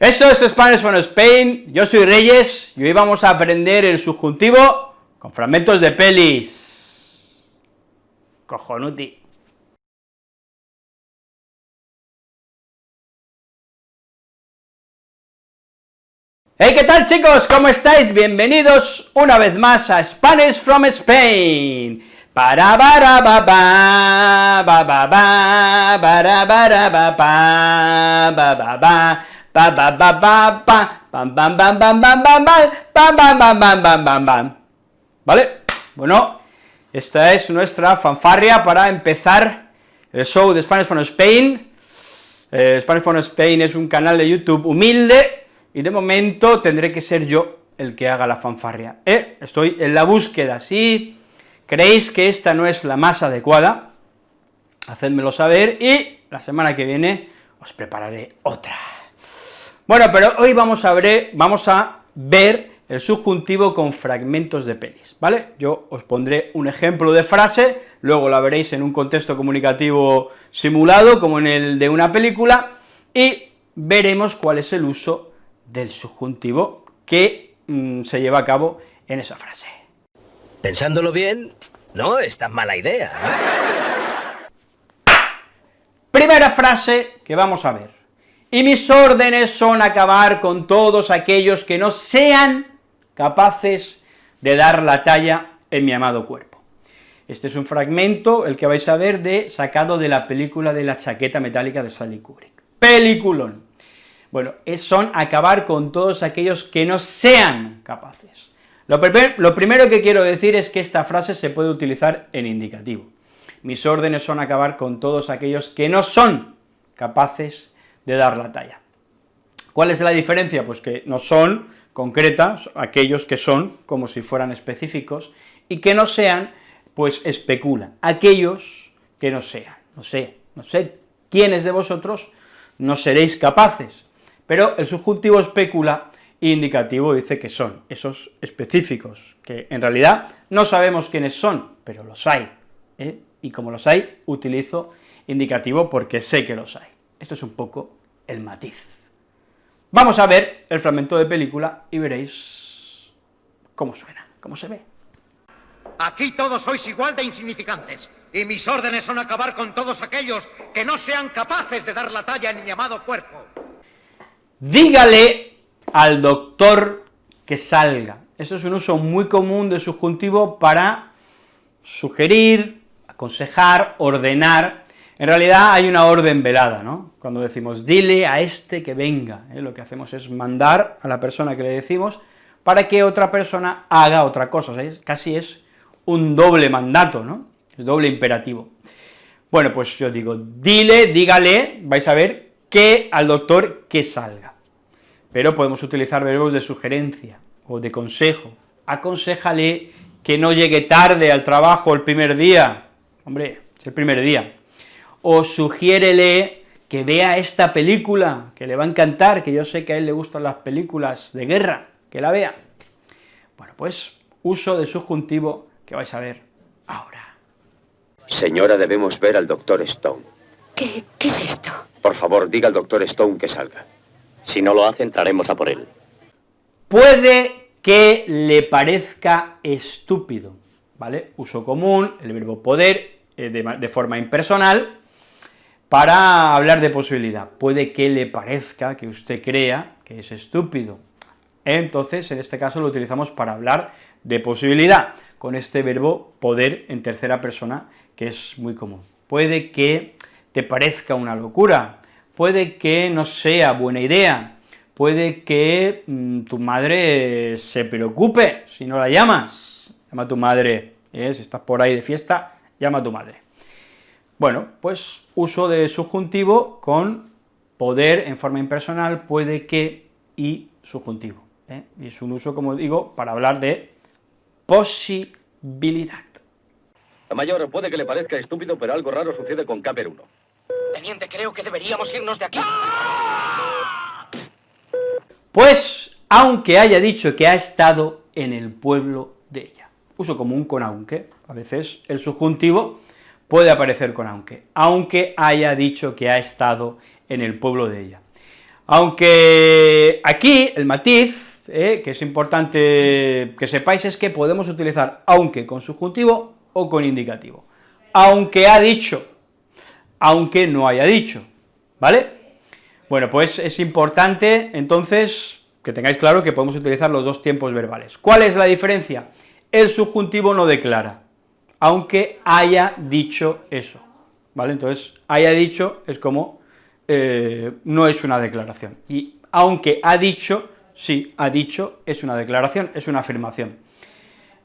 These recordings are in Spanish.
Eso es Spanish from Spain, yo soy Reyes, y hoy vamos a aprender el subjuntivo con fragmentos de pelis. Cojonuti. Hey, ¿qué tal chicos? ¿Cómo estáis? Bienvenidos una vez más a Spanish from Spain. Para para ba ba ba ba ba ba ba Ba ba ba ba ba. Bam bam bam bam bam bam bam. Bam bam bam bam bam bam bam. ¿Vale? Bueno, esta es nuestra fanfarria para empezar el show de Spanish from Spain. Eh, Spanish from Spain es un canal de YouTube humilde, y de momento tendré que ser yo el que haga la fanfarria. Eh, estoy en la búsqueda, si creéis que esta no es la más adecuada, hacedmelo saber, y la semana que viene os prepararé otra. Bueno, pero hoy vamos a ver, vamos a ver el subjuntivo con fragmentos de pelis, ¿vale? Yo os pondré un ejemplo de frase, luego la veréis en un contexto comunicativo simulado, como en el de una película, y veremos cuál es el uso del subjuntivo que mm, se lleva a cabo en esa frase. Pensándolo bien, no es tan mala idea, Primera frase que vamos a ver y mis órdenes son acabar con todos aquellos que no sean capaces de dar la talla en mi amado cuerpo. Este es un fragmento, el que vais a ver, de sacado de la película de la chaqueta metálica de Stanley Kubrick. Peliculón. Bueno, son acabar con todos aquellos que no sean capaces. Lo, lo primero que quiero decir es que esta frase se puede utilizar en indicativo. Mis órdenes son acabar con todos aquellos que no son capaces de dar la talla. ¿Cuál es la diferencia? Pues que no son concretas, aquellos que son como si fueran específicos, y que no sean, pues especulan, aquellos que no sean, no sé, no sé quiénes de vosotros no seréis capaces, pero el subjuntivo especula e indicativo dice que son esos específicos, que en realidad no sabemos quiénes son, pero los hay, ¿eh? y como los hay, utilizo indicativo porque sé que los hay. Esto es un poco el matiz. Vamos a ver el fragmento de película y veréis cómo suena, cómo se ve. Aquí todos sois igual de insignificantes, y mis órdenes son acabar con todos aquellos que no sean capaces de dar la talla en mi llamado cuerpo. Dígale al doctor que salga. Esto es un uso muy común de subjuntivo para sugerir, aconsejar, ordenar, en realidad hay una orden velada, ¿no? Cuando decimos, dile a este que venga, ¿eh? lo que hacemos es mandar a la persona que le decimos para que otra persona haga otra cosa, casi es un doble mandato, ¿no? Es doble imperativo. Bueno, pues yo digo, dile, dígale, vais a ver, que al doctor que salga. Pero podemos utilizar verbos de sugerencia o de consejo. Aconsejale que no llegue tarde al trabajo el primer día. Hombre, es el primer día o sugiérele que vea esta película, que le va a encantar, que yo sé que a él le gustan las películas de guerra, que la vea. Bueno, pues uso de subjuntivo que vais a ver ahora. Señora, debemos ver al doctor Stone. ¿Qué, ¿Qué es esto? Por favor, diga al doctor Stone que salga. Si no lo hace, entraremos a por él. Puede que le parezca estúpido, ¿vale? Uso común, el verbo poder, eh, de forma impersonal, para hablar de posibilidad. Puede que le parezca, que usted crea que es estúpido. Entonces, en este caso lo utilizamos para hablar de posibilidad, con este verbo poder en tercera persona, que es muy común. Puede que te parezca una locura, puede que no sea buena idea, puede que mm, tu madre se preocupe si no la llamas, llama a tu madre, ¿eh? si estás por ahí de fiesta, llama a tu madre. Bueno, pues uso de subjuntivo con poder en forma impersonal, puede que y subjuntivo. ¿eh? Y es un uso, como digo, para hablar de posibilidad. Mayor, puede que le parezca estúpido, pero algo raro sucede con Caper 1. Teniente, creo que deberíamos irnos de aquí. Pues, aunque haya dicho que ha estado en el pueblo de ella. Uso común con aunque, a veces el subjuntivo puede aparecer con aunque, aunque haya dicho que ha estado en el pueblo de ella. Aunque aquí el matiz, eh, que es importante que sepáis, es que podemos utilizar aunque con subjuntivo o con indicativo. Aunque ha dicho, aunque no haya dicho, ¿vale? Bueno, pues es importante, entonces, que tengáis claro que podemos utilizar los dos tiempos verbales. ¿Cuál es la diferencia? El subjuntivo no declara, aunque haya dicho eso, ¿vale? Entonces, haya dicho es como, eh, no es una declaración, y aunque ha dicho, sí, ha dicho, es una declaración, es una afirmación.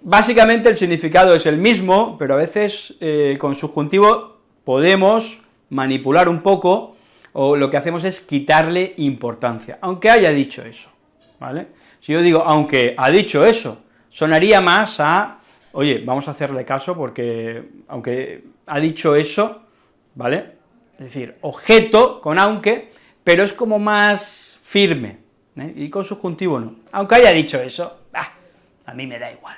Básicamente el significado es el mismo, pero a veces eh, con subjuntivo podemos manipular un poco, o lo que hacemos es quitarle importancia, aunque haya dicho eso, ¿vale? Si yo digo, aunque ha dicho eso, sonaría más a, oye, vamos a hacerle caso porque, aunque ha dicho eso, ¿vale? Es decir, objeto con aunque, pero es como más firme, ¿eh? y con subjuntivo no. Aunque haya dicho eso, a mí me da igual.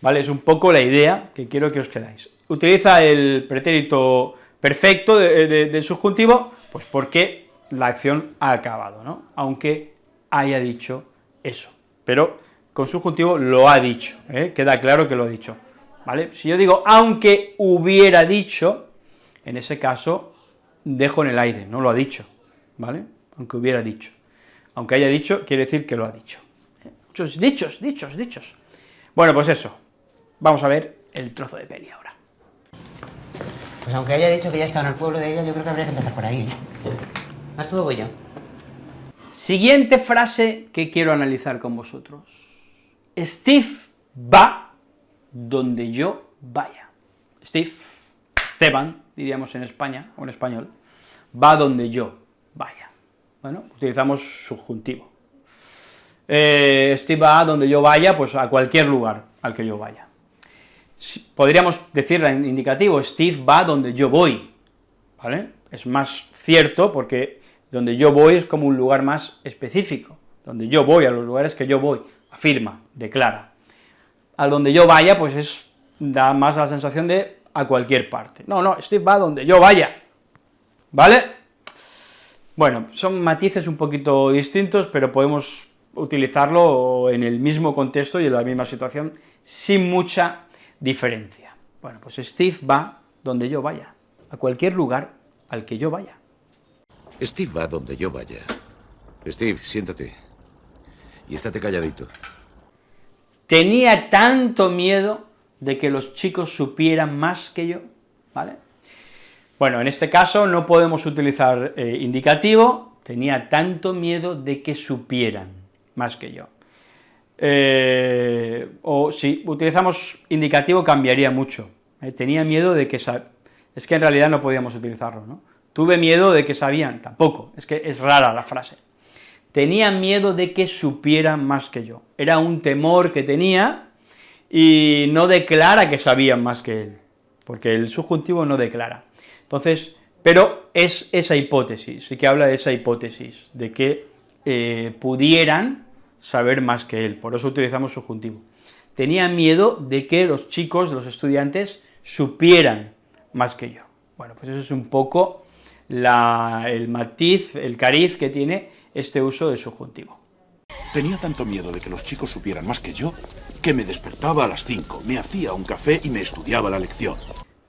¿Vale? Es un poco la idea que quiero que os quedáis. Utiliza el pretérito perfecto de, subjuntivo, pues porque la acción ha acabado, ¿no? Aunque haya dicho eso, pero con subjuntivo lo ha dicho, ¿eh? queda claro que lo ha dicho, ¿vale? Si yo digo aunque hubiera dicho, en ese caso dejo en el aire, no lo ha dicho, ¿vale? Aunque hubiera dicho. Aunque haya dicho, quiere decir que lo ha dicho. ¿eh? Muchos dichos, dichos, dichos. Bueno, pues eso, vamos a ver el trozo de peli ahora. Pues aunque haya dicho que ya estado en el pueblo de ella, yo creo que habría que empezar por ahí. ¿eh? ¿Más tú o voy yo? Siguiente frase que quiero analizar con vosotros. Steve va donde yo vaya. Steve, Esteban, diríamos en España, o en español, va donde yo vaya. Bueno, utilizamos subjuntivo. Eh, Steve va donde yo vaya, pues a cualquier lugar al que yo vaya podríamos decir en indicativo, Steve va donde yo voy, ¿vale? Es más cierto porque donde yo voy es como un lugar más específico, donde yo voy, a los lugares que yo voy, afirma, declara. A donde yo vaya, pues es, da más la sensación de a cualquier parte. No, no, Steve va donde yo vaya, ¿vale? Bueno, son matices un poquito distintos, pero podemos utilizarlo en el mismo contexto y en la misma situación sin mucha diferencia. Bueno, pues Steve va donde yo vaya, a cualquier lugar al que yo vaya. Steve va donde yo vaya. Steve, siéntate. Y estate calladito. Tenía tanto miedo de que los chicos supieran más que yo, ¿vale? Bueno, en este caso no podemos utilizar eh, indicativo, tenía tanto miedo de que supieran más que yo. Eh, o si utilizamos indicativo cambiaría mucho, eh, tenía miedo de que... Es que en realidad no podíamos utilizarlo, ¿no? Tuve miedo de que sabían, tampoco, es que es rara la frase. Tenía miedo de que supieran más que yo, era un temor que tenía y no declara que sabían más que él, porque el subjuntivo no declara. Entonces, pero es esa hipótesis, sí que habla de esa hipótesis, de que eh, pudieran saber más que él, por eso utilizamos subjuntivo. Tenía miedo de que los chicos, los estudiantes, supieran más que yo. Bueno, pues eso es un poco el matiz, el cariz que tiene este uso de subjuntivo. Tenía tanto miedo de que los chicos supieran más que yo, que me despertaba a las 5, me hacía un café y me estudiaba la lección.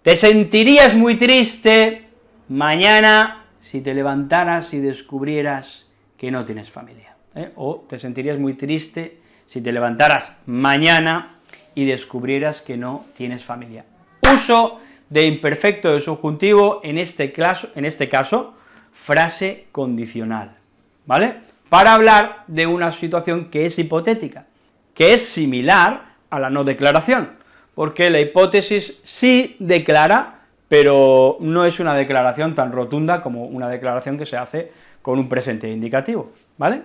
Te sentirías muy triste mañana si te levantaras y descubrieras que no tienes familia. ¿eh? o te sentirías muy triste si te levantaras mañana y descubrieras que no tienes familia. Uso de imperfecto de subjuntivo, en este, caso, en este caso, frase condicional, ¿vale? Para hablar de una situación que es hipotética, que es similar a la no declaración, porque la hipótesis sí declara, pero no es una declaración tan rotunda como una declaración que se hace con un presente indicativo, ¿vale?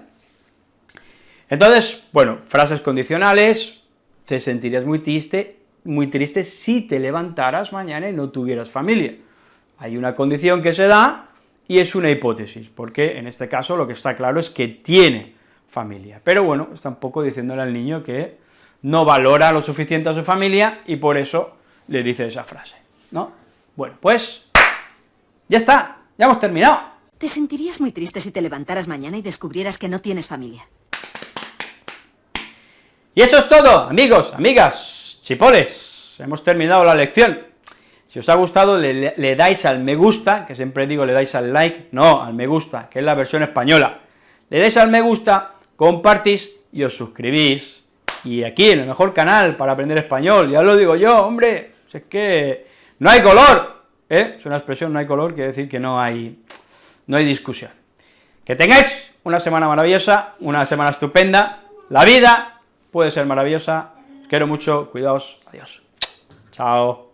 Entonces, bueno, frases condicionales, te sentirías muy triste, muy triste si te levantaras mañana y no tuvieras familia. Hay una condición que se da y es una hipótesis, porque en este caso lo que está claro es que tiene familia. Pero bueno, está un poco diciéndole al niño que no valora lo suficiente a su familia y por eso le dice esa frase, ¿no? Bueno, pues ya está, ya hemos terminado. Te sentirías muy triste si te levantaras mañana y descubrieras que no tienes familia. Y eso es todo, amigos, amigas, chipoles, hemos terminado la lección. Si os ha gustado, le, dais al me gusta, que siempre digo le dais al like, no, al me gusta, que es la versión española. Le dais al me gusta, compartís y os suscribís. Y aquí, en el mejor canal para aprender español, ya lo digo yo, hombre, es que no hay color, ¿eh? Es una expresión, no hay color, quiere decir que no hay, no hay discusión. Que tengáis una semana maravillosa, una semana estupenda, la vida puede ser maravillosa, os quiero mucho, cuidaos, adiós. Chao.